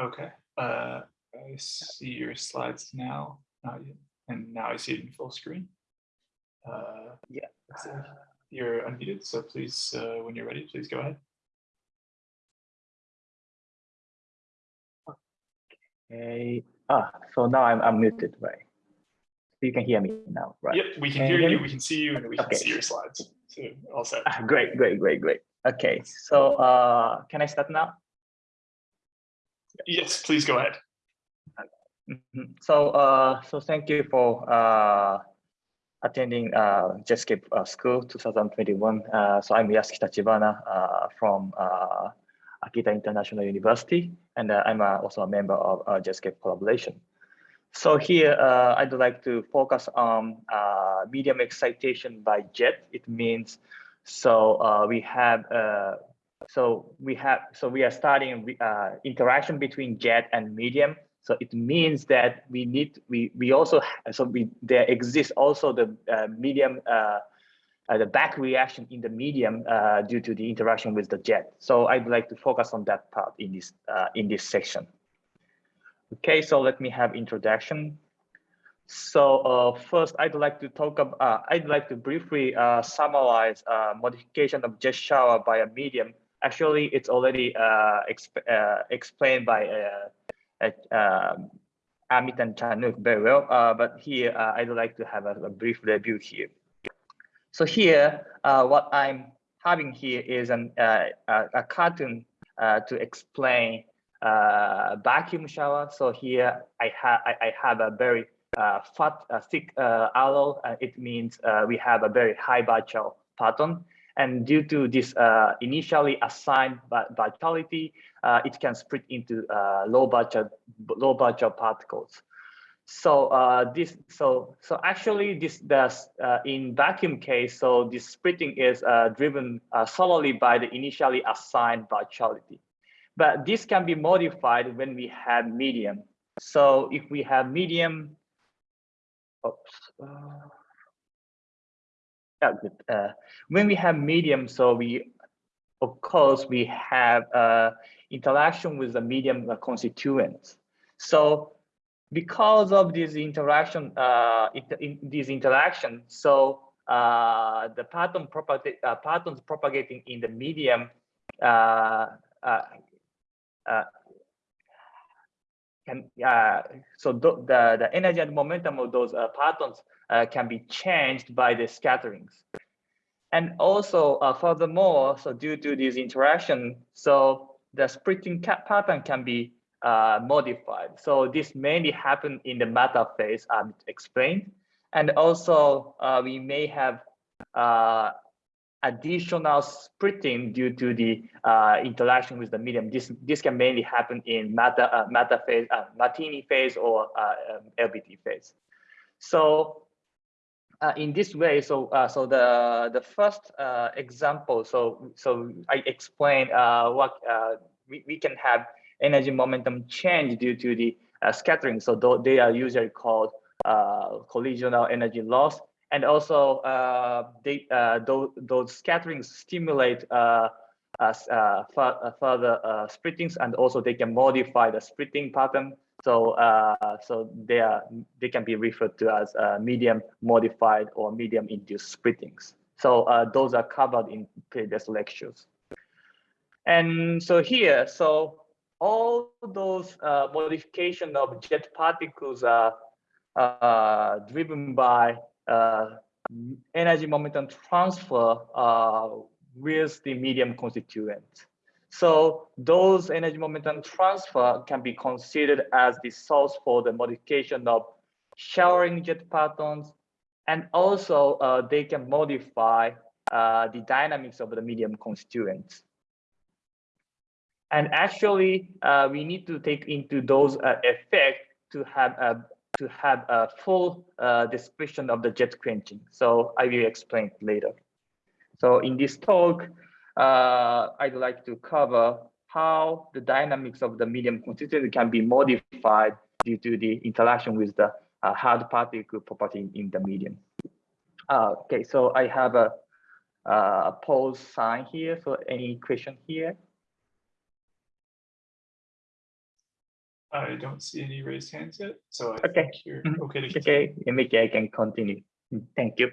Okay, uh, I see your slides now, uh, and now I see it in full screen. Uh, Yeah. so You're unmuted, so please, uh, when you're ready, please go ahead. Okay. Ah, so now I'm unmuted, right? You can hear me now, right? Yep, we can Can hear hear you, we can see you, and we can Okay. see your slides. So all set. Ah, great, great, great, great. Okay, so uh, can I start now? Yes, please go ahead. Mhm. So, uh, so thank you for uh, attending uh, JETSCAPE uh, School 2021. Uh, so I'm Yasuki Tachibana uh, from uh, Akita International University, and uh, I'm uh, also a member of uh, JETSCAPE collaboration. So here, uh, I'd like to focus on uh, medium excitation by jet. It means, so uh, we have, uh, so we have, so we are starting uh, interaction between jet and medium. So it means that we need, we we also, so we there exists also the uh, medium, uh, uh, the back reaction in the medium uh, due to the interaction with the jet. So I'd like to focus on that part in this uh, in this section. Okay, so let me have introduction. So uh, first, I'd like to talk about, uh, I'd like to briefly uh, summarize modification of jet shower by a medium. Actually, it's already uh, exp uh, explained by uh, um, Amit and Chanwook very well, uh, but here uh, I'd like to have a, a, brief review here. So here, uh, what I'm having here is an, uh, a cartoon uh, to explain uh, vacuum shower. So here I have I, I, have a very uh, fat, uh, thick uh, alloy. it means uh, we have a very high virtual parton. And due to this uh, initially assigned virtuality, uh, it can split into uh, low virtual low virtual particles. So uh, this so so actually this does uh, in vacuum case. So this splitting is driven solely by the initially assigned virtuality, But this can be modified when we have medium. So if we have medium, oops, uh, when we have medium, so we, of course, we have uh, interaction with the medium constituents. So because of this interaction, uh, in this interaction, so uh, the parton propagate, uh, partons propagating in the medium uh, uh, uh, can uh, so the the energy and momentum of those uh, partons uh, can be changed by the scatterings. And also uh, furthermore so due to this interaction so the splitting pattern can be uh, modified. So this mainly happen in the matter phase i'm explained. And also uh, we may have additional splitting due to the uh, interaction with the medium. This this can mainly happen in meta uh, matter phase, uh, Martini phase, or uh, um, LBT phase. So uh, in this way, so uh, so the the first example, so so I explained what we we can have energy momentum change due to the scattering. So they are usually called collisional energy loss and also uh, they, uh, those, those scatterings stimulate uh, further splittings, and also they can modify the splitting pattern. So, so they are they can be referred to as medium modified or medium induced splittings. So those are covered in previous lectures. And so here, so all those uh, modification of jet particles are uh, driven by energy momentum transfer uh, with the medium constituent. So those energy momentum transfer can be considered as the source for the modification of showering jet partons. And also uh, they can modify uh, the dynamics of the medium constituents. And actually, uh, we need to take into those uh, effects to have a to have a full uh, description of the jet quenching. So I will explain later. So in this talk, uh, I'd like to cover how the dynamics of the medium constituent can be modified due to the interaction with the uh, hard particle property in the medium. Uh, okay, so I have a, a pause sign here. So any question here? I don't see any raised hands yet, so I Okay. think you're Mhm. okay to continue. Okay, maybe I can continue. Mm, Thank you.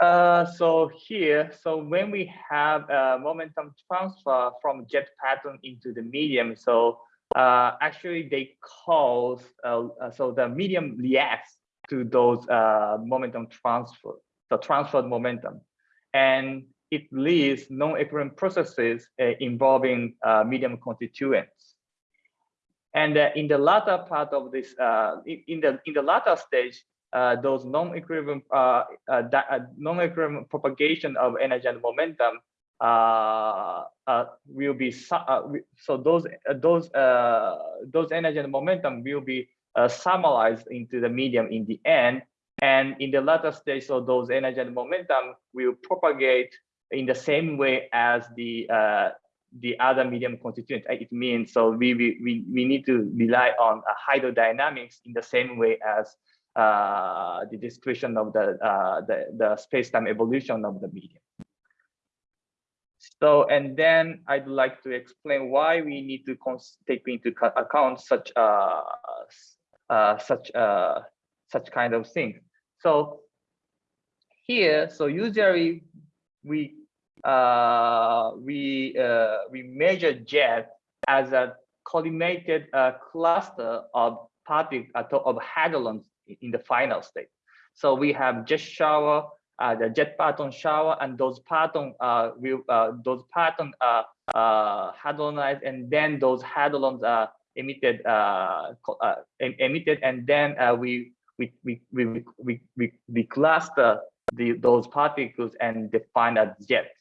Uh, so here, so when we have a momentum transfer from jet parton into the medium, so uh, actually they cause, uh, uh, so the medium reacts to those uh, momentum transfer, the transferred momentum. And it leads non-equilibrium processes uh, involving uh, medium constituents. And uh, in the latter part of this, uh, in, the in the latter stage, uh, those non-equilibrium uh, uh, uh, non-equilibrium propagation of energy and momentum will be so those those those energy and momentum will be summarized into the medium in the end. And in the latter stage, so those energy and momentum will propagate in the same way as the the other medium constituent. It means so we we we, need to rely on uh, hydrodynamics in the same way as uh, the description of the uh, the the space-time evolution of the medium. So and then I'd like to explain why we need to cons- take into account such uh, uh, such uh, such kind of thing. So here, so usually we we uh, we measure jet as a collimated uh, cluster of partic uh, of hadrons in the final state. So we have jet shower, uh, the jet parton shower, and those parton uh, will uh, those parton uh, uh, hadronized, and then those hadrons are emitted uh, uh, emitted, and then uh, we we we we we we, we cluster the those particles and define a jet.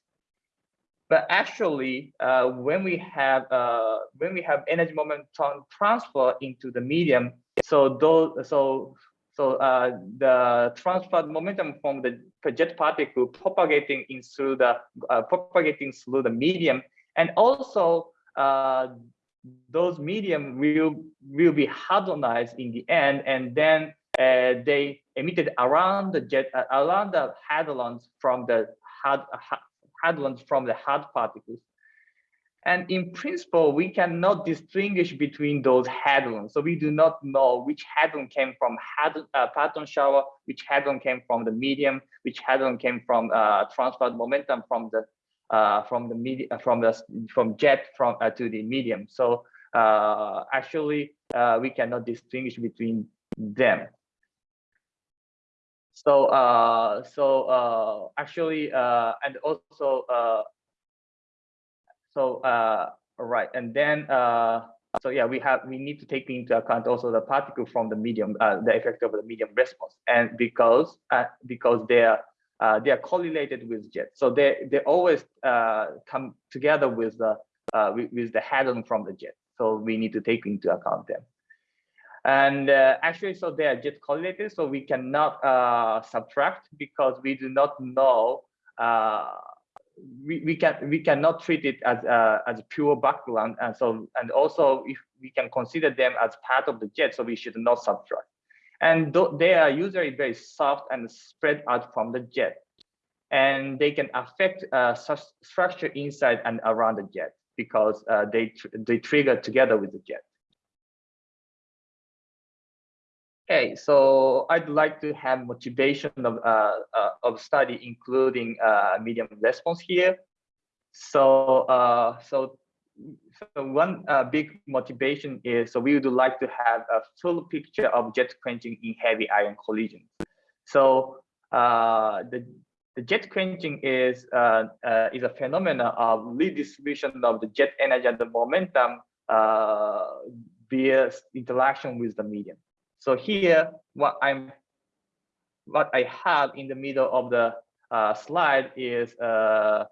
But actually, uh, when we have uh, when we have energy momentum transfer into the medium, so those so so uh, the transferred momentum from the jet particle propagating in through the uh, propagating through the medium, and also uh, those medium will will be hadronized in the end, and then uh, they emitted around the jet around the hadrons from the had hadrons from the hard particles. And in principle, we cannot distinguish between those hadrons. So we do not know which hadron came from hadron, uh, parton shower, which hadron came from the medium, which hadron came from uh, transferred momentum from the uh, from the medium from the from jet from uh, to the medium. So uh, actually, uh, we cannot distinguish between them. So uh, so uh, actually, uh, and also uh, so uh, right, and then uh, so yeah, we have we need to take into account also the particle from the medium, uh, the effect of the medium response, and because uh, because they are uh, they are correlated with jet, so they they always uh, come together with the uh, with, with the hadron from the jet. So we need to take into account them. And uh, actually, so they are jet correlated, so we cannot uh, subtract because we do not know. Uh, we, we can we cannot treat it as a, as pure background, and so and also if we can consider them as part of the jet, so we should not subtract. And th they are usually very soft and spread out from the jet, and they can affect uh, structure inside and around the jet because uh, they tr they trigger together with the jet. Okay, so I'd like to have motivation of uh, uh, of study, including uh, medium response here. So uh, so so one uh, big motivation is so we would like to have a full picture of jet quenching in heavy ion collisions. So uh, the the jet quenching is is a phenomenon of redistribution of the jet energy and the momentum via interaction with the medium. So here, what I'm, what I have in the middle of the uh, slide is uh,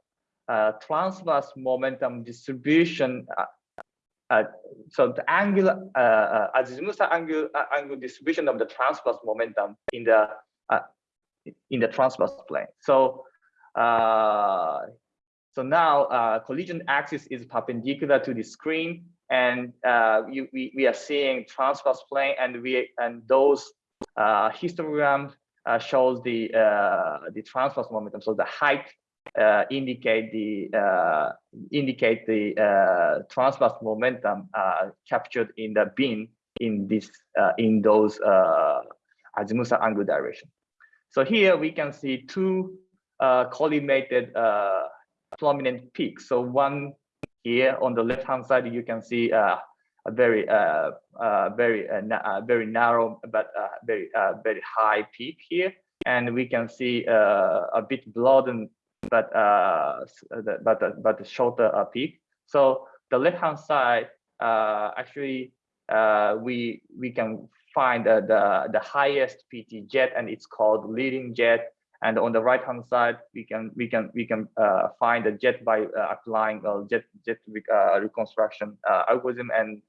uh, transverse momentum distribution. Uh, so the angular, uh, uh, azimuth angle, angle distribution of the transverse momentum in the in the transverse plane. So so now uh, collision axis is perpendicular to the screen, and uh, you, we we are seeing transverse plane, and we and those uh, histograms uh, shows the uh, the transverse momentum. So the height uh, indicate the uh, indicate the transverse momentum captured in the bin in this in those uh, azimuth angle direction. So here we can see two collimated prominent peaks. So one here on the left hand side, you can see uh, a very uh, uh, very uh, uh, very narrow but uh, very very high peak here, and we can see a bit broadened but but but shorter peak. So the left hand side actually we we can find the the highest PT jet and it's called leading jet. And on the right hand side, we can we can we can uh, find the jet by uh, applying a jet jet uh, reconstruction uh, algorithm and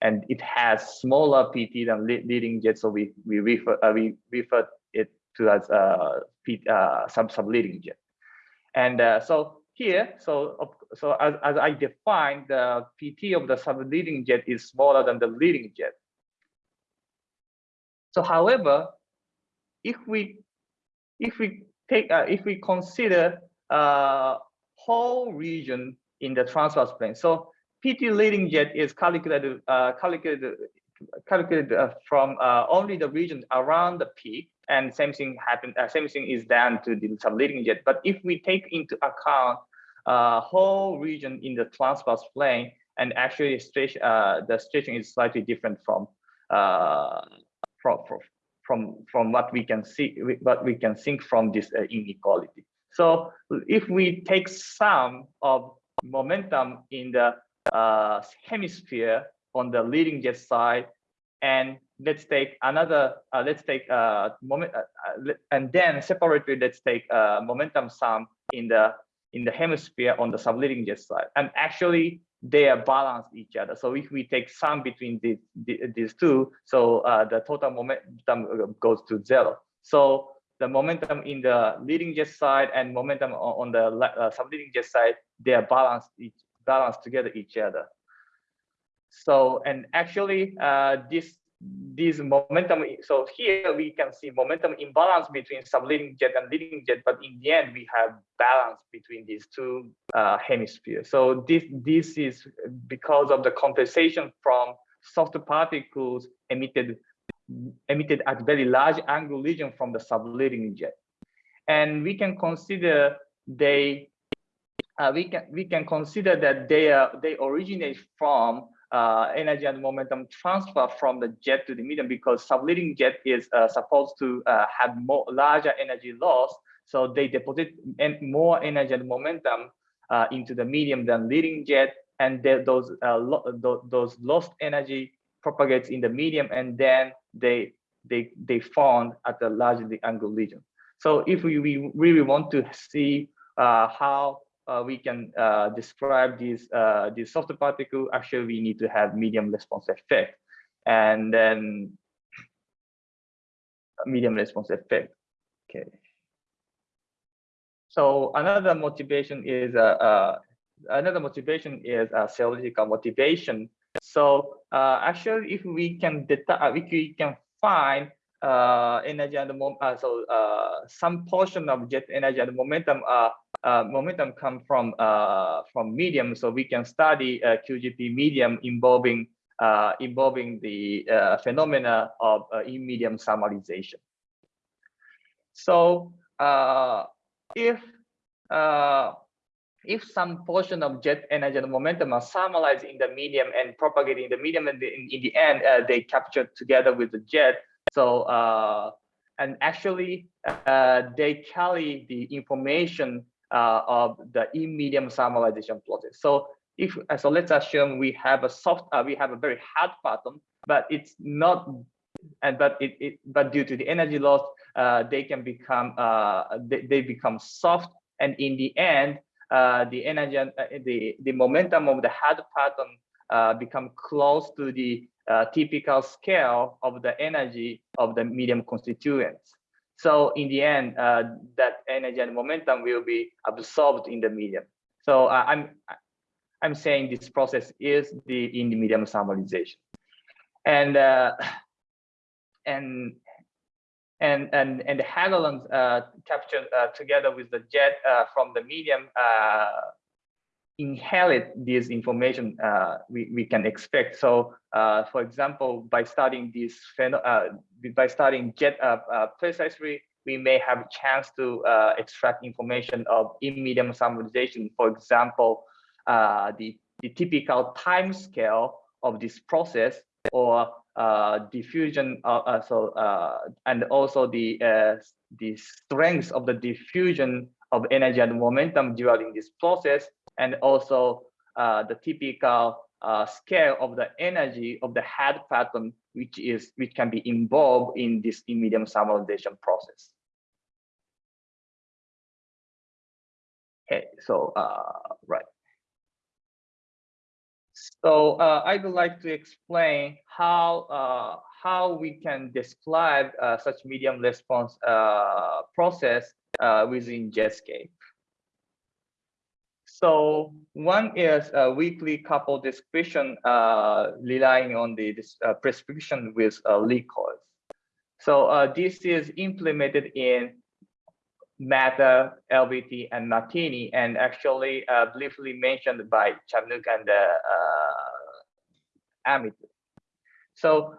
and it has smaller PT than lead- leading jet, so we we refer uh, we refer it to as uh, sub sub leading jet. And so here, so so as, as I defined, the PT of the sub leading jet is smaller than the leading jet. So however, if we if we take uh, if we consider uh, whole region in the transverse plane, so PT leading jet is calculated uh, calculated calculated uh, from uh, only the region around the peak, and same thing happen. Uh, same thing is done to the subleading jet. But if we take into account whole region in the transverse plane, and actually stretch, the stretching is slightly different from from from from from what we can see what we can think from this uh, inequality. So if we take some of momentum in the uh, hemisphere on the leading jet side, and let's take another, uh, let's take uh, moment, uh, uh, and then separately, let's take uh, momentum sum in the in the hemisphere on the subleading jet side, and actually they are balanced each other. So if we take sum between the, the, these two, so uh, the total momentum goes to zero. So the momentum in the leading jet side and momentum on, on the uh, subleading jet side, they are balanced each balanced together each other. So and actually uh, this this momentum. So here we can see momentum imbalance between subleading jet and leading jet, but in the end we have balance between these two uh, hemispheres. So this this is because of the compensation from soft particles emitted emitted at very large angle region from the subleading jet, and we can consider they uh, we can we can consider that they are they originate from uh, energy and momentum transfer from the jet to the medium because subleading jet is uh, supposed to uh, have more larger energy loss. So they deposit more energy and momentum uh, into the medium than leading jet, and those uh, lo- tho- those lost energy propagates in the medium, and then they they they found at the largely angle region. So if we, we really want to see uh, how uh, we can uh, describe these uh, these soft particle. Actually, we need to have medium response effect, and then medium response effect. Okay. So another motivation is uh, uh, another motivation is uh, theoretical motivation. So uh, actually, if we can detect, we can find uh, energy and mom uh, so uh, some portion of jet energy and momentum uh, uh, momentum come from uh, from medium, so we can study uh, QGP medium involving uh, involving the uh, phenomena of uh, in medium thermalization. So uh, if uh, if some portion of jet energy and momentum are thermalized in the medium and propagated in the medium, and in, in the end uh, they captured together with the jet. So uh, and actually uh, they carry the information uh, of the in medium thermalization process. So if uh, so, let's assume we have a soft, uh, we have a very hard parton, but it's not, and but it, it but due to the energy loss, uh, they can become uh, they, they become soft, and in the end, uh, the energy the the momentum of the hard parton become close to the uh, typical scale of the energy of the medium constituents. So in the end, uh, that energy and momentum will be absorbed in the medium. So uh, I'm I'm saying this process is the in the medium thermalization, and uh, and and and and the hadrons uh, captured uh, together with the jet from the medium inherit this information uh, we, we can expect. So, uh, for example, by studying this uh, by studying jet uh, uh, precisely, we may have a chance to uh, extract information of in-medium thermalization. For example, the, the typical time scale of this process or diffusion, so and also the the strength of the diffusion of energy and momentum during this process and also uh, the typical uh, scale of the energy of the hard parton, which is which can be involved in this in-medium thermalization process. Okay, so uh, right. So uh, I would like to explain how uh, how we can describe uh, such medium response uh, process uh, within Jetscape. So one is a weakly coupled description uh, relying on the uh, prescription with uh, recoils. So uh, this is implemented in Matter, LBT, and Martini, and actually uh, briefly mentioned by Chanwook and uh, Amit. So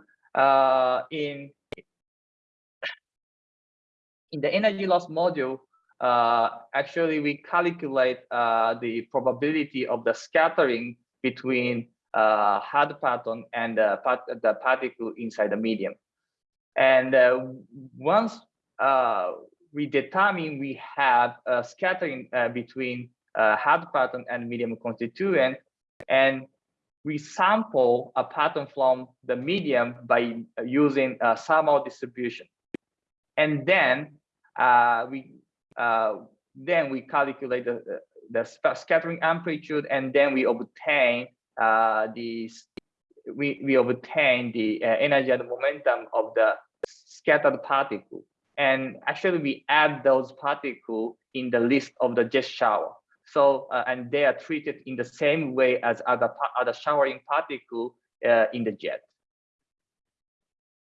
in in the energy loss module, uh, actually we calculate uh, the probability of the scattering between uh, hard parton and the, part, the particle inside the medium. And uh, once uh, we determine we have a scattering uh, between hard parton and medium constituent, and we sample a parton from the medium by using a thermal distribution. And then we uh, then we calculate the, the, scattering amplitude, and then we obtain uh, the we, we obtain the uh, energy and momentum of the scattered particle. And actually, we add those particles in the list of the jet shower. So, uh, and they are treated in the same way as other, other showering particle uh, in the jet.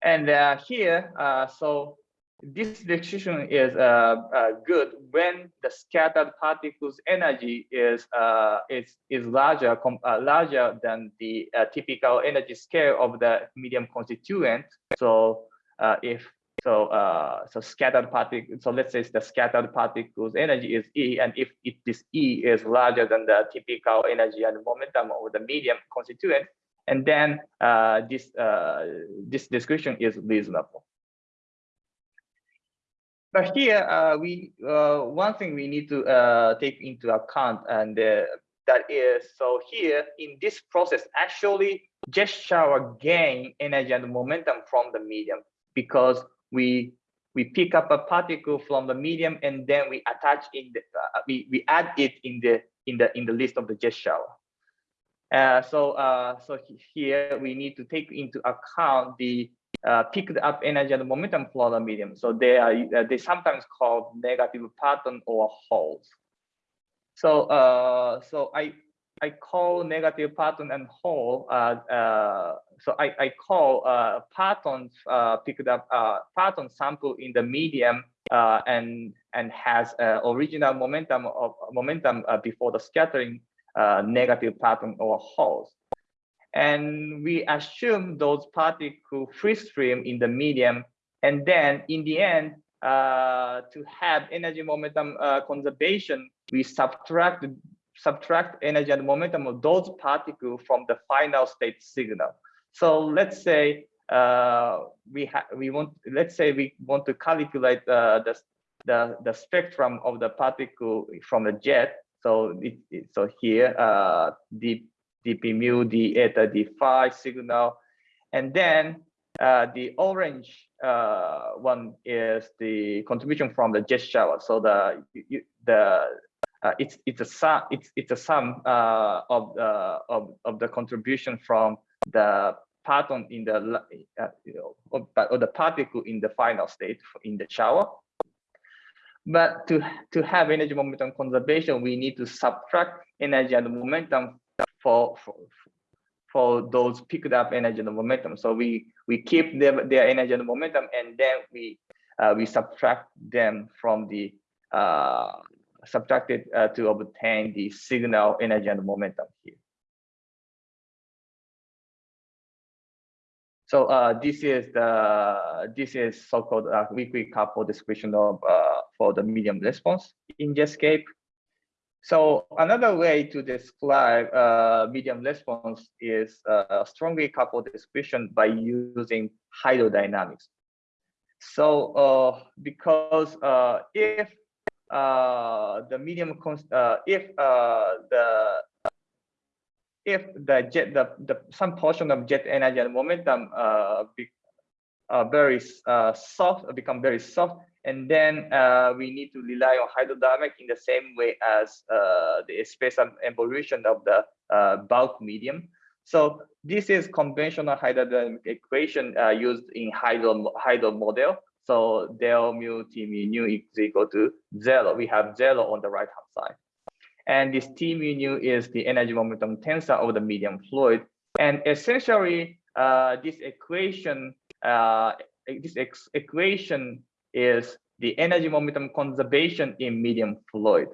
And uh, here, uh, so this decision is uh, uh, good when the scattered particles energy is uh, is is larger uh, larger than the uh, typical energy scale of the medium constituent. So uh, if so so scattered particles so let's say the scattered particles energy is E and if, if this E is larger than the typical energy and momentum of the medium constituent and then this this description is reasonable. But here, uh, we uh, one thing we need to uh, take into account, and uh, that is so here in this process, actually, jet shower gain energy and momentum from the medium because we we pick up a particle from the medium and then we attach in the uh, we we add it in the in the in the list of the jet shower. Uh, so so here we need to take into account the uh, picked up energy and momentum from the medium. So they are uh, they sometimes called negative parton or holes. So uh, so I I call negative parton and hole. Uh, uh, so I I call uh, partons uh, picked up uh, parton sample in the medium uh, and and has original momentum of momentum before the scattering negative parton or holes. And we assume those particles free stream in the medium. And then in the end, uh, to have energy momentum uh, conservation, we subtract subtract energy and momentum of those particles from the final state signal. So let's say uh, we have we want let's say we want to calculate uh, the the the spectrum of the particle from the jet. So it, it so here uh, the dp mu, d eta, d phi signal. And then uh, the orange uh, one is the contribution from the jet shower. So the you, the uh, it's it's a sum it's it's a sum uh, of the of of the contribution from the parton in the uh, you know or, or the particle in the final state in the shower. But to to have energy momentum conservation, we need to subtract energy and momentum for, for, for those picked up energy and momentum. So we we keep their, their energy and momentum, and then we uh, we subtract them from the uh, subtracted uh, to obtain the signal energy and momentum here. So uh, this is the this is so-called uh, weakly coupled description of uh, for the medium response in Jetscape. So another way to describe uh, medium response is uh, strongly coupled description by using hydrodynamics. So uh, because uh, if uh, the medium uh, if the if the jet the, the some portion of jet energy and momentum be, very uh, soft become very soft and then uh, we need to rely on hydrodynamic in the same way as uh, the spatial evolution of the uh, bulk medium. So this is conventional hydrodynamic equation uh, used in hydro, hydro model. So del mu t mu nu is equal to zero. We have zero on the right hand side. And this t mu nu is the energy momentum tensor of the medium fluid. And essentially, uh, this equation, uh, this equation is the energy momentum conservation in medium fluid.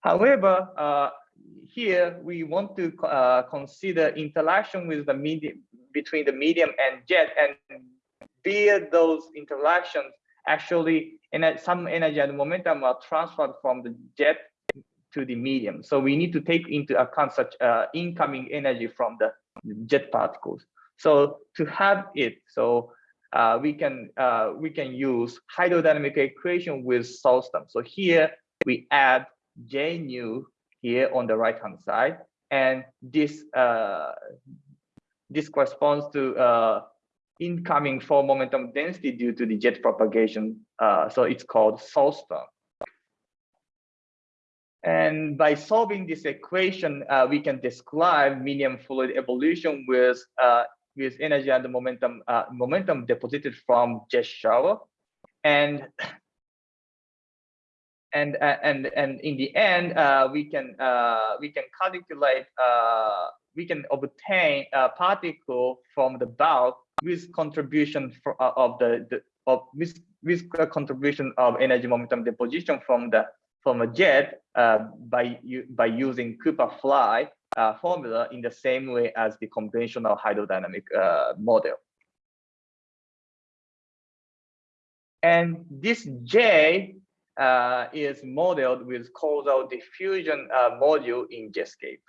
However, uh, here we want to uh, consider interaction with the medium between the medium and jet and via those interactions actually some energy and momentum are transferred from the jet to the medium. So we need to take into account such uh, incoming energy from the jet particles. So to have it, so uh, we can uh, we can use hydrodynamic equation with term. So here we add J nu here on the right hand side, and this uh, this corresponds to uh, incoming four momentum density due to the jet propagation. Uh, so it's called term. And by solving this equation, uh, we can describe medium fluid evolution with with energy and momentum uh, momentum deposited from jet shower. And and uh, and and in the end uh, we can uh, we can calculate uh, we can obtain a particle from the bulk with contribution for, uh, of the, the of with with contribution of energy momentum deposition from the from a jet by by using Cooper fly uh, formula in the same way as the conventional hydrodynamic uh, model. And this J uh, is modeled with causal diffusion uh, module in Jetscape.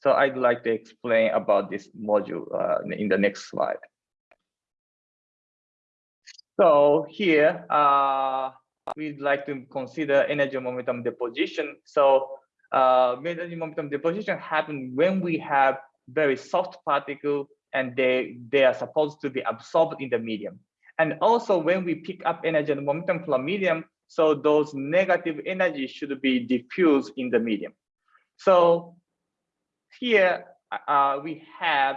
So I'd like to explain about this module uh, in the next slide. So here, uh, we'd like to consider energy momentum deposition. So uh, energy momentum deposition happen when we have very soft particle and they, they are supposed to be absorbed in the medium. And also when we pick up energy and momentum from medium, so those negative energy should be diffused in the medium. So here uh, we have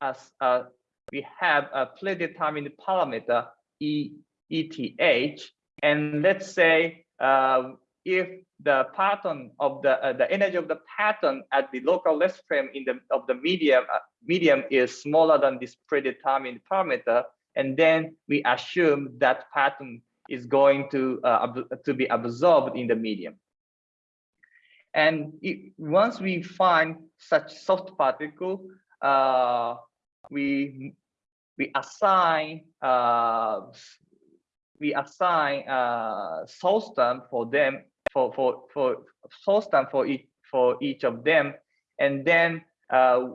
a, uh, we have a predetermined parameter E, ETH, and let's say uh, if the parton of the uh, the energy of the parton at the local rest frame in the of the medium uh, medium is smaller than this predetermined parameter and then we assume that parton is going to uh, to be absorbed in the medium. And it, once we find such soft particle uh, we we assign uh, we assign uh, source term for them for for for source term for each for each of them, and then uh,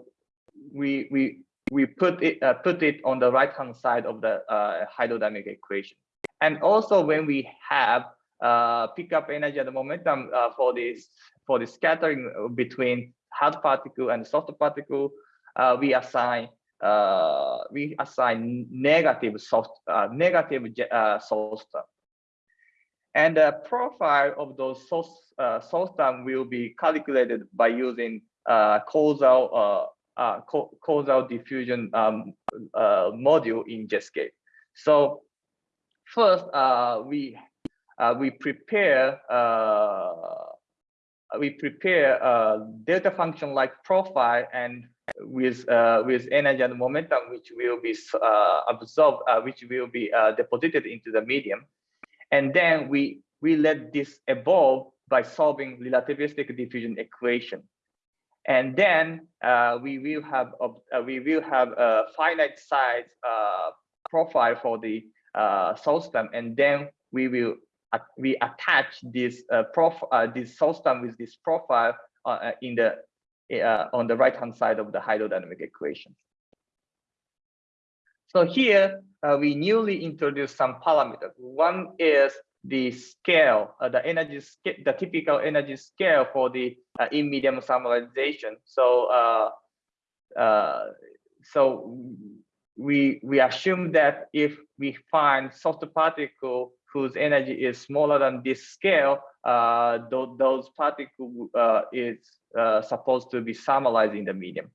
we we we put it uh, put it on the right hand side of the uh, hydrodynamic equation. And also when we have uh, pick up energy and momentum uh, for this for the scattering between hard particle and soft particle, uh, we assign we assign negative soft negative source term. And the profile of those source, uh, source term will be calculated by using uh, causal uh, uh causal diffusion um, uh, module in Jetscape. So first, uh, we we prepare we prepare a delta function like profile, and with uh, with energy and momentum, which will be uh, absorbed, uh, which will be deposited into the medium, and then we we let this evolve by solving relativistic diffusion equation, and then uh, we will have a, uh, we will have a finite size profile for the source term, and then we will we attach this prof this source term with this profile in the uh, on the right hand side of the hydrodynamic equation. So here uh, we newly introduced some parameters. One is the scale, uh, the energy, the typical energy scale for the uh, in medium thermalization. So, uh, uh, so we we assume that if we find soft particle whose energy is smaller than this scale, uh, th those particles uh, is uh, supposed to be thermalized in the medium.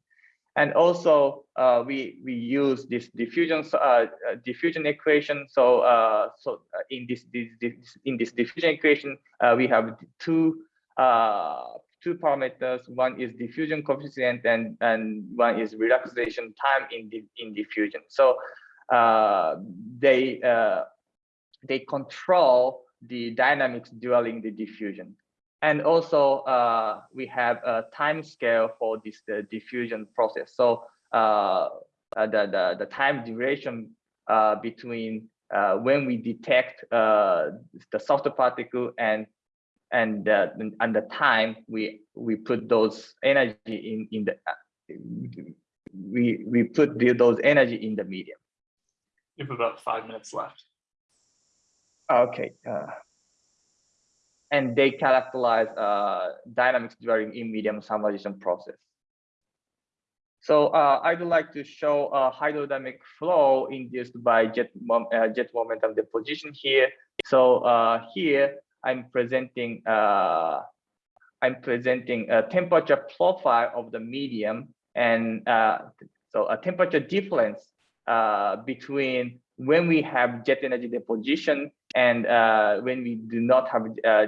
And also, uh, we we use this diffusion uh, uh, diffusion equation. So so in this, this, this, in this diffusion equation, we have two two parameters. One is diffusion coefficient, and and one is relaxation time in the in diffusion. So they they control the dynamics during the diffusion. And also uh, we have a time scale for this the diffusion process. So uh, uh the, the, the time duration uh, between uh, when we detect uh, the soft particle and and uh, and the time we we put those energy in in the we we put the, those energy in the medium. You have about five minutes left. Okay. Uh, and they characterize uh, dynamics during in medium thermalization process. So uh, I would like to show a hydrodynamic flow induced by jet, mom, uh, jet momentum deposition here. So uh, here I'm presenting uh, I'm presenting a temperature profile of the medium and uh, so a temperature difference between when we have jet energy deposition and uh, when we do not have uh,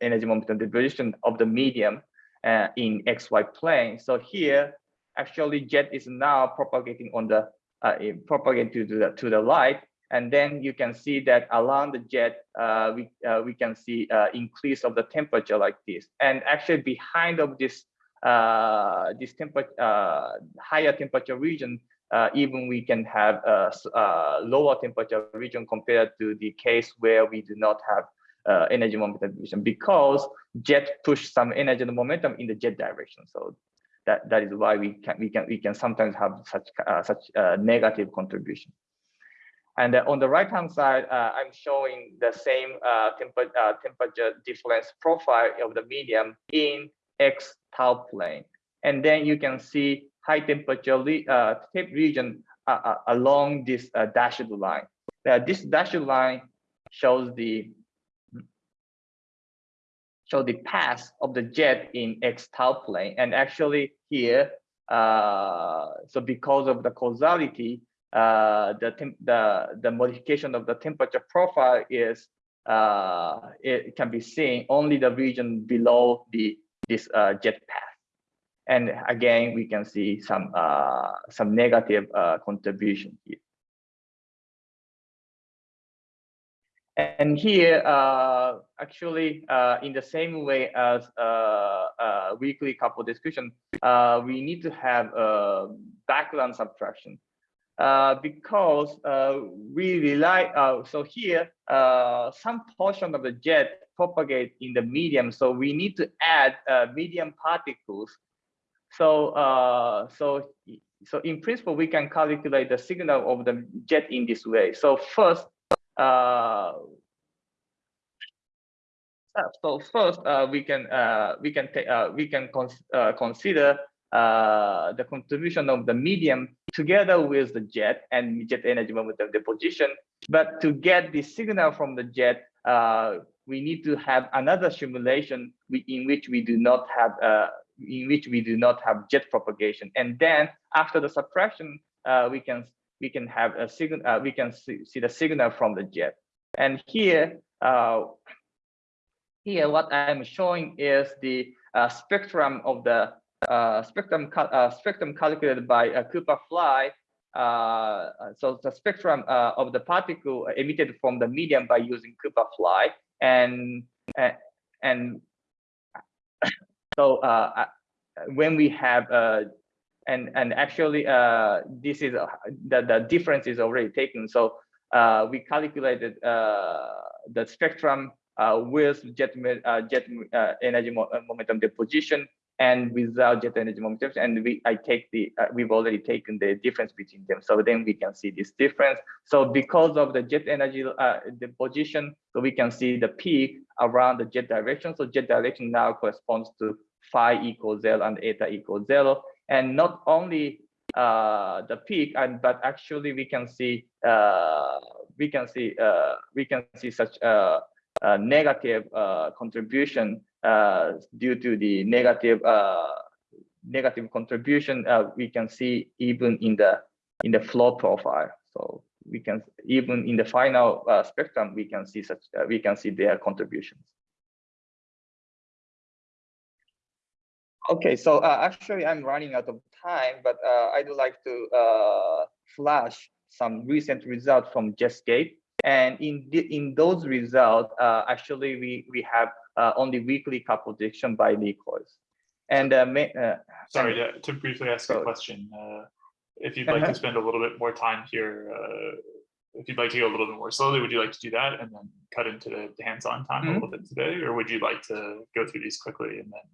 energy momentum deposition of the medium uh, in XY plane. So here, actually jet is now propagating on the uh, propagating to the to the light, and then you can see that around the jet, uh, we uh, we can see increase of the temperature like this, and actually behind of this this temperature higher temperature region, uh, even we can have a, a, lower temperature region compared to the case where we do not have uh, energy momentum division because jet push some energy and momentum in the jet direction. So that that is why we can we can we can sometimes have such uh, such negative contribution. And on the right hand side, uh, I'm showing the same uh, temper, uh, temperature difference profile of the medium in X tau plane. And then you can see high temperature uh, tape region uh, uh, along this uh, dashed line. This dashed line shows the show the path of the jet in x tau plane, and actually here, uh, so because of the causality, the the the modification of the temperature profile is uh, it can be seen only the region below the this uh, jet path. And again, we can see some uh, some negative uh, contribution here. And here, uh, actually, uh, in the same way as uh, uh, weakly coupled discussion, we need to have a background subtraction because we rely, so here, some portion of the jet propagate in the medium. So we need to add medium particles so, uh, so, so in principle, we can calculate the signal of the jet in this way. So first, uh, so first uh, we can uh, we can take uh, we can uh, consider uh, the contribution of the medium together with the jet and jet energy momentum deposition. But to get the signal from the jet, uh, we need to have another simulation in which we do not have in which we do not have jet propagation. And then after the suppression, uh, we can we can have a signal. Uh, we can see, see, the signal from the jet. And here, uh, here what I'm showing is the uh, spectrum of the uh, spectrum cal- uh, spectrum calculated by Cooper Fly. So the spectrum of the particle emitted from the medium by using Cooper Fly, and and so uh, uh, when we have uh, and and actually uh, this is uh, the the difference is already taken. So uh, we calculated uh, the spectrum uh, with jet jet energy mo- momentum deposition and without jet energy momentum. And we I take the we've already taken the difference between them. So then we can see this difference. So because of the jet energy deposition, so we can see the peak around the jet direction. So jet direction now corresponds to phi equals zero and eta equals zero. And not only uh, the peak, and but actually we can see uh, we can see uh, we can see such a, a negative uh, contribution uh, due to the negative uh, negative contribution. We can see even in the in the flow profile. So we can even in the final spectrum we can see such we can see their contributions. Okay, so uh, actually I'm running out of time, but uh, I'd like to uh, flash some recent results from Jetscape. And in the, in those results, uh, actually we we have uh, only weakly couple prediction by Lee Coys. And uh, uh, Sorry, to, to briefly ask a question. Uh, if you'd like Uh-huh. to spend a little bit more time here, uh, if you'd like to go a little bit more slowly, would you like to do that and then cut into the hands-on time a Mhm. little bit today? Or would you like to go through these quickly and then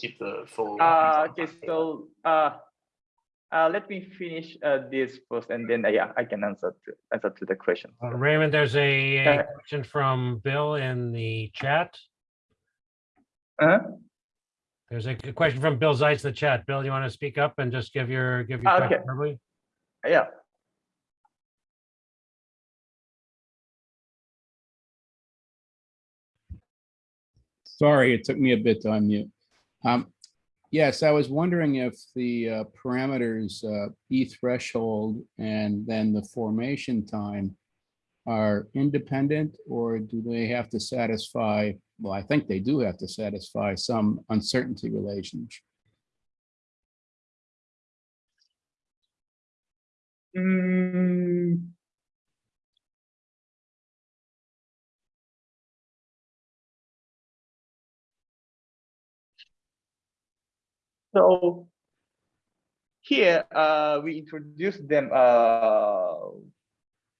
keep the full? Uh, okay, time for that? so uh, uh, let me finish uh, this first, and then uh, yeah, I can answer to answer to the question. Uh, Raymond, there's a a Uh, question from Bill in the chat. Uh-huh. There's a a question from Bill Zajc in the chat. Bill, do you want to speak up and just give your, give your Okay. question verbally? Yeah. Sorry, it took me a bit to unmute. Um, Yes, I was wondering if the uh, parameters uh, E threshold and then the formation time are independent or do they have to satisfy, well, I think they do have to satisfy some uncertainty relationship. Mm. So here uh, we introduce them uh,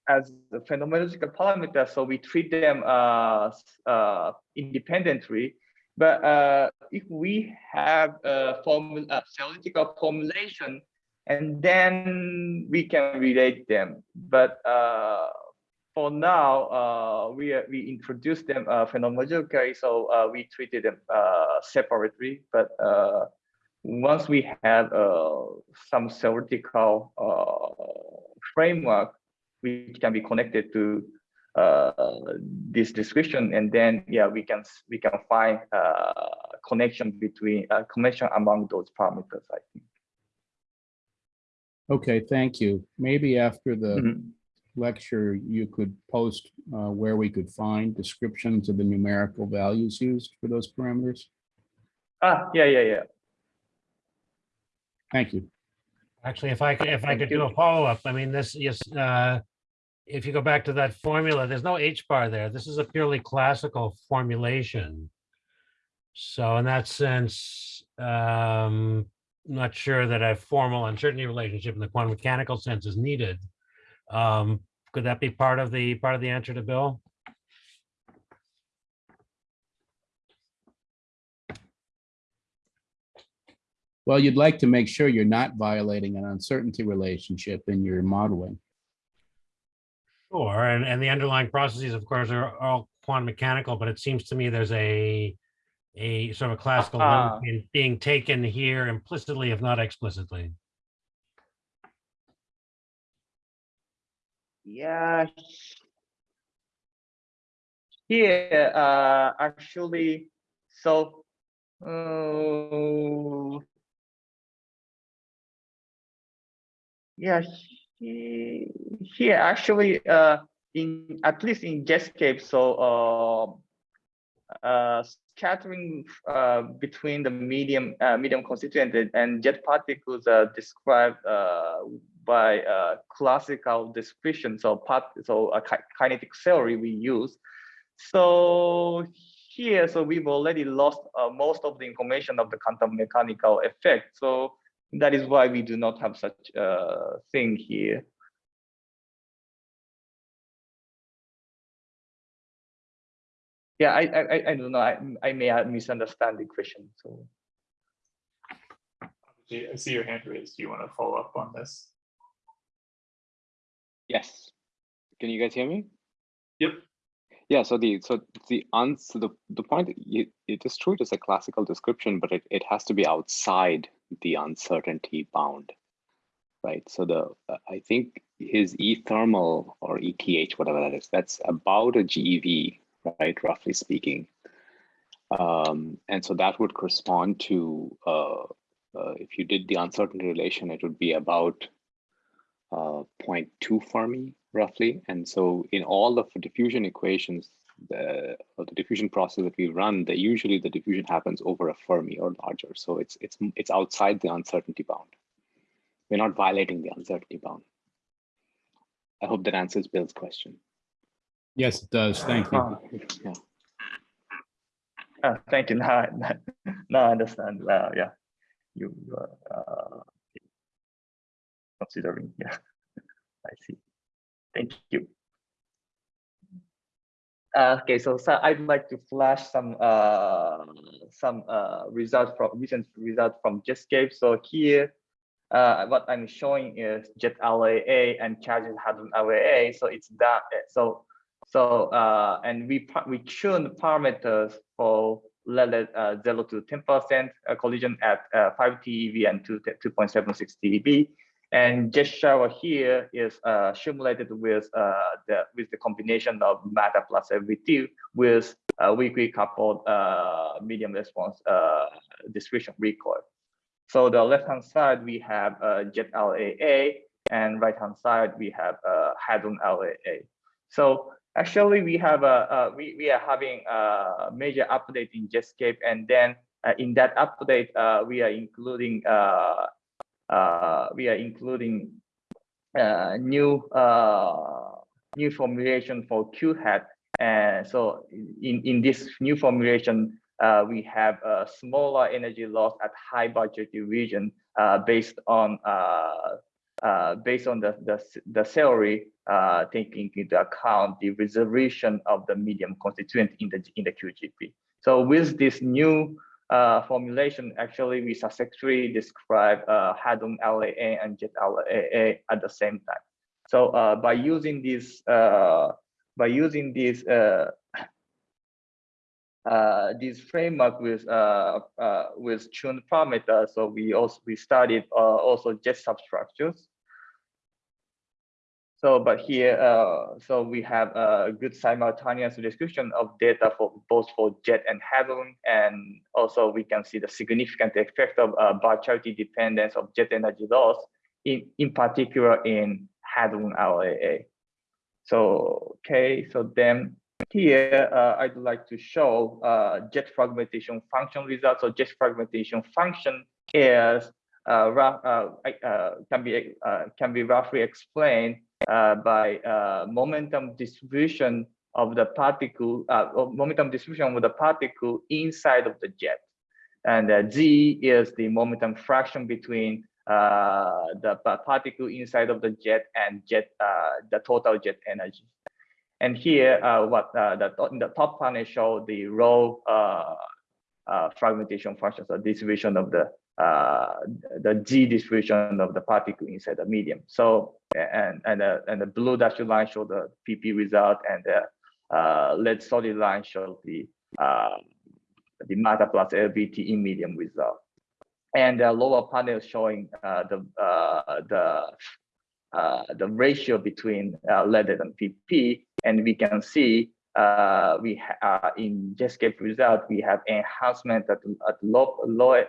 as the phenomenological parameters, so we treat them uh, uh, independently. But uh, if we have a formula, a theoretical formulation, and then we can relate them. But uh, for now, we we introduced them phenomenologically, so we treated them separately. But once we have uh, some theoretical uh, framework, which can be connected to uh, this description, and then yeah, we can we can find uh, connection between uh, connection among those parameters. I think. Okay, thank you. Maybe after the Mhm. lecture, you could post uh, where we could find descriptions of the numerical values used for those parameters. Ah, yeah, yeah, yeah. Thank you. Actually, if I could, if I could do a follow-up, I mean, this, yes, uh, if you go back to that formula, there's no H bar there. This is a purely classical formulation. So in that sense, um, not sure that a formal uncertainty relationship in the quantum mechanical sense is needed. Um, could that be part of the, part of the answer to Bill? Well, you'd like to make sure you're not violating an uncertainty relationship in your modeling. Sure, and, and the underlying processes, of course, are all quantum mechanical, but it seems to me there's a a sort of a classical Ah. link in being taken here implicitly, if not explicitly. Yeah. Here, uh, actually, so, uh, yeah, he- here, actually, uh, in, at least in Jetscape, so, uh, uh, scattering uh, between the medium uh, medium constituent and jet particles are described uh, by uh, classical description. So part so a kinetic theory we use. So here, so we've already lost uh, most of the information of the quantum mechanical effect. So that is why we do not have such a thing here. Yeah, I, I, I- I don't know. I, I may misunderstand the question. So I see your hand raised. Do you want to follow up on this? Yes. Can you guys hear me? Yep. Yeah, so the so the answer the the point you, it is true it is a classical description, but it, it has to be outside the uncertainty bound. Right. So the uh, I think his E thermal or ETH, whatever that is, that's about a GeV, right, roughly speaking. Um, and so that would correspond to uh, uh, if you did the uncertainty relation, it would be about uh, 0.2 Fermi roughly. And so in all of the diffusion equations, the, or the diffusion process that we run, the usually the diffusion happens over a Fermi or larger. So it's it's it's outside the uncertainty bound. We're not violating the uncertainty bound. I hope that answers Bill's question. Yes, it does. Thank you. uh, Yeah. uh, thank you. Now, I- now I understand. Uh, yeah, you were uh, considering. Yeah, I see. Thank you. Uh, okay, so, so I'd like to flash some uh, some uh, results from recent results from Jetscape. So here, uh, what I'm showing is Jet LAA and Charging Hadron LAA. So it's that. So so uh, and we we tune parameters for level uh, zero to ten percent collision at uh, five TeV and two two point seven six TeV. And jet shower here is uh, simulated with uh, the with the combination of matter plus LBT with a weakly coupled uh, medium response uh, discretion recoil. So the left hand side we have uh, jet LAA, and right hand side we have uh, hadron LAA. So actually we have a uh, we we are having a major update in Jetscape, and then uh, in that update uh, we are including uh, we are including uh, new uh, new formulation for Q hat, and so in in this new formulation. Uh, we have a smaller energy loss at high budget region uh, based on uh, uh, based on the the, the uh, taking into account the reservation of the medium constituent in the in the QGP. So with this new uh, formulation, actually we successfully describe uh, Hadron LAA and Jet LAA at the same time. So uh, by using this uh, by using this uh, uh, this framework with with tuned parameters, so we also we studied also jet substructures. So, but here, uh, so we have a good simultaneous description of data for both for jet and hadron, and also we can see the significant effect of uh, virtuality dependence of jet energy loss, in in particular in hadron LAA. So, okay, so then here uh, I'd like to show uh, jet fragmentation function results. So jet fragmentation function is uh, uh, uh, can be uh, can be roughly explained uh, by uh, momentum distribution of the particle, uh, momentum distribution of the particle inside of the jet. And uh, Z is the momentum fraction between uh, the particle inside of the jet and jet, uh, the total jet energy. And here, uh, what uh, the, the top panel show the row uh, uh, fragmentation function, so distribution of the uh, the G distribution of the particle inside the medium. So and and the and the blue dashed line show the PP result, and the uh, red solid line shows the uh, the matter plus LBT in medium result. And the lower panel showing uh, the uh, the uh, the ratio between uh, leaded and PP, and we can see uh, we uh, in Jetscape result we have enhancement at at low low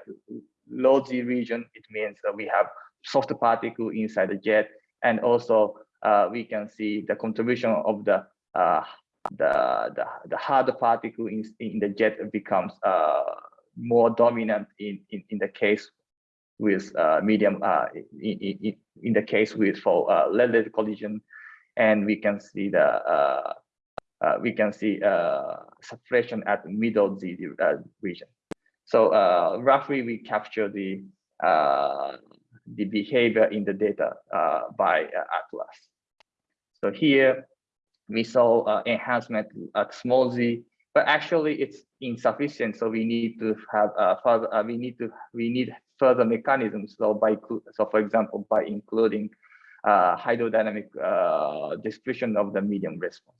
low Z region. It means that we have soft particle inside the jet, and also uh, we can see the contribution of the uh, the, the, the hard particle in, in the jet becomes uh, more dominant in, in, in the case with uh, medium, in, in, in the case with for uh, lead collision. And we can see the, uh, we can see uh, suppression at middle Z uh, region. So uh, roughly we capture the, uh, the behavior in the data by Atlas. So here we saw enhancement at small z, but actually it's insufficient. So we need to have further. We need to we need further mechanisms. So by so for example by including uh, hydrodynamic uh, description of the medium response,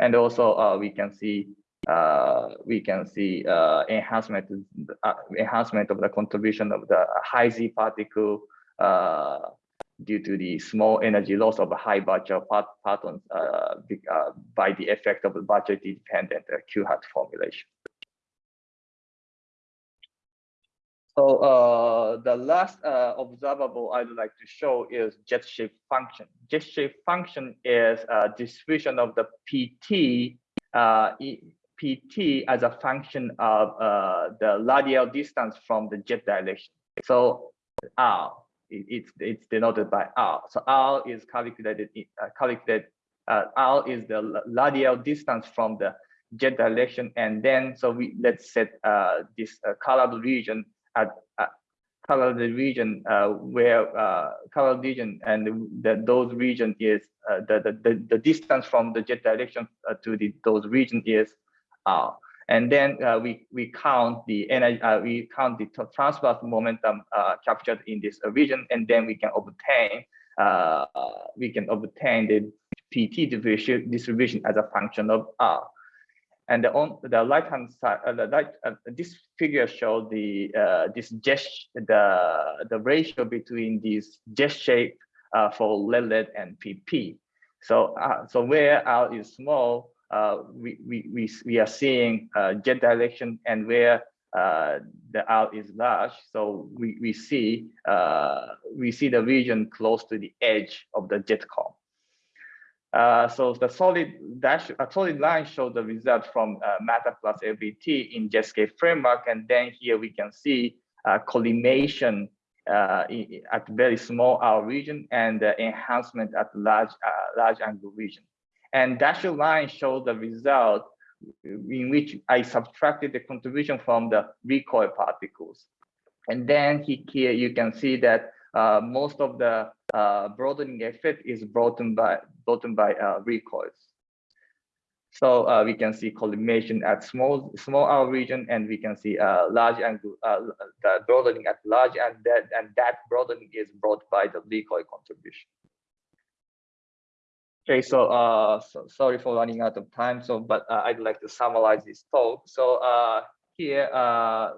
and also uh, we can see uh, we can see uh, enhancement uh, enhancement of the contribution of the high z particle uh, due to the small energy loss of high Barger part patterns uh, by the effect of the Barger dependent uh, Q hat formulation. So uh, the last uh, observable I'd like to show is jet shape function. Jet shape function is a distribution of the PT uh, PT as a function of uh, the radial distance from the jet direction. So R, it- it's it's denoted by R. So R is calculated uh, calculated. Uh, R is the radial distance from the jet direction, and then so we let's set uh, this uh, colored region at uh, colored region uh, where uh, colored region and the, those region is uh, the, the the the distance from the jet direction uh, to the those region is R. And then uh, we we count the energy, uh, we count the transverse momentum uh, captured in this uh, region, and then we can obtain uh, uh, we can obtain the PT distribution as a function of R. And the on the right hand side, uh, the right, uh, this figure shows the uh, this jet the the ratio between these jet shape uh, for lead and PP. So uh, so where R is small, uh, we, we, we, we are seeing jet direction and where the R is large. So we, we see we see the region close to the edge of the jet column. Uh, so the solid dash, a solid line shows the result from uh, plus LBT in Jetscape framework, and then here we can see uh, collimation uh, at very small R region and enhancement at large uh, large angle region. And dashed line shows the result in which I subtracted the contribution from the recoil particles. And then here you can see that uh, most of the uh, broadening effect is brought in by brought in by uh, recoils. So uh, we can see collimation at small small R region, and we can see uh, large angle uh, the broadening at large, and that and that broadening is brought by the recoil contribution. Okay, so uh, so sorry for running out of time. So, but uh, I'd like to summarize this talk. So uh, here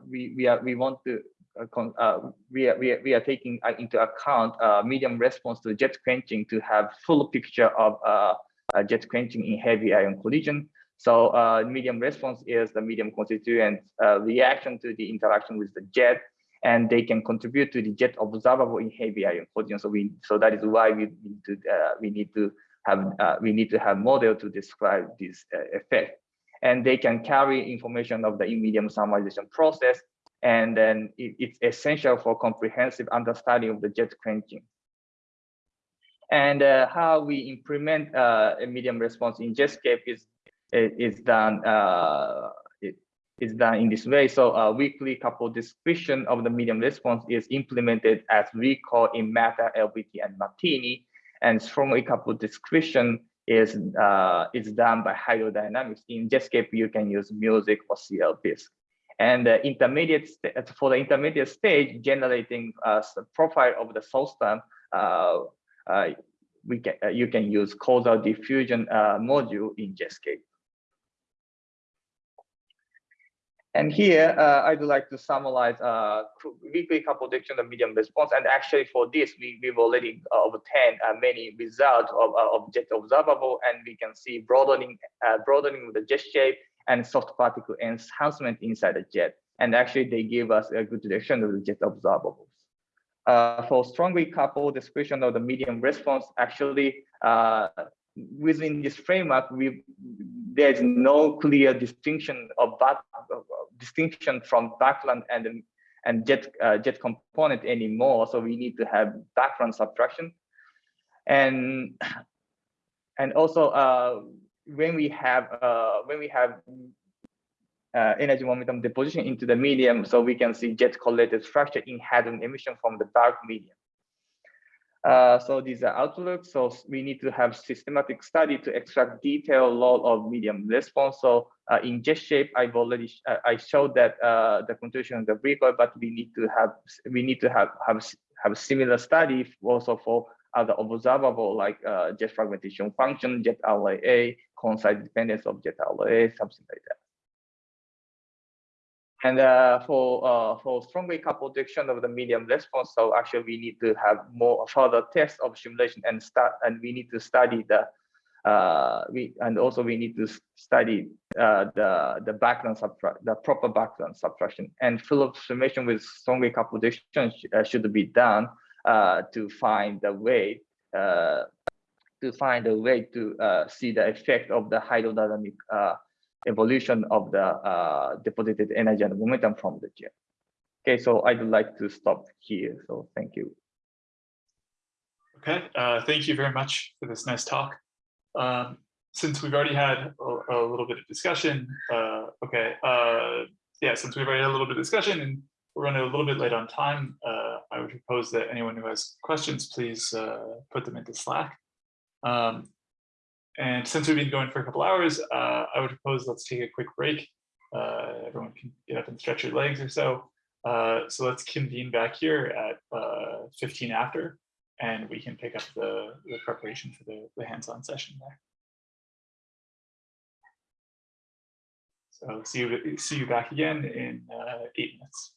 we we are we want to uh, uh, we are we are, we are taking uh, into account uh, medium response to jet quenching to have full picture of uh, uh, jet quenching in heavy ion collision. So medium response is the medium constituent reaction to the interaction with the jet, and they can contribute to the jet observable in heavy ion collision. So we so that is why we need to we need to have we need to have model to describe this effect, and they can carry information of the medium thermalization process, and then it, it's essential for comprehensive understanding of the jet quenching and uh, how we implement uh, a medium response in Jetscape is is done uh, is done in this way. So a weakly couple description of the medium response is implemented as we call in Matter, LBT, and Martini, and strongly coupled description is uh, is done by hydrodynamics. In Jetscape, you can use music or CLVisc. And the intermediate for the intermediate stage, generating uh, profile of the source term, uh, uh, we can you can use causal diffusion module in Jetscape. And here, uh, I'd like to summarize uh, weakly couple prediction of medium response. And actually for this, we, we've already obtained uh, many results of, of jet observable, and we can see broadening, broadening of the jet shape and soft particle enhancement inside the jet. And actually they give us a good direction of the jet observables. Uh, for strongly coupled description of the medium response, actually uh, within this framework, we there's no clear distinction of back, uh, distinction from background and and jet uh, jet component anymore. So we need to have background subtraction, and and also uh, when we have uh, when we have uh, energy momentum deposition into the medium, so we can see jet correlated structure in hadron emission from the dark medium. Uh, so these are outlooks. So we need to have systematic study to extract detailed law of medium response. So uh, in jet shape, I've already sh uh, I showed that uh, the contribution of the recoil, but we need to have we need to have have have similar study also for other observable like uh, jet fragmentation function, jet RLA, concise dependence of jet RLA, something like that. And uh, for uh, for strong wave couple prediction of the medium response, so actually we need to have more further tests of simulation and start, and we need to study the uh, we and also we need to study uh, the the background subtract the proper background subtraction and full observation with strong wave couple prediction sh uh, should be done uh, to find the way to find a way to uh, see the effect of the hydrodynamic uh, evolution of the uh, deposited energy and momentum from the jet. Okay, so I'd like to stop here. So thank you. Okay, uh, thank you very much for this nice talk. Um, since we've already had a, a little bit of discussion, uh, okay, uh, yeah, since we've already had a little bit of discussion and we're running a little bit late on time, I would propose that anyone who has questions, please put them into Slack. Um, and since we've been going for a couple hours, uh, I would propose let's take a quick break. Uh, everyone can get up and stretch your legs or so. Uh, so let's convene back here at uh, 15 after, and we can pick up the, the preparation for the, the hands-on session there. So see you, see you back again in uh, eight minutes.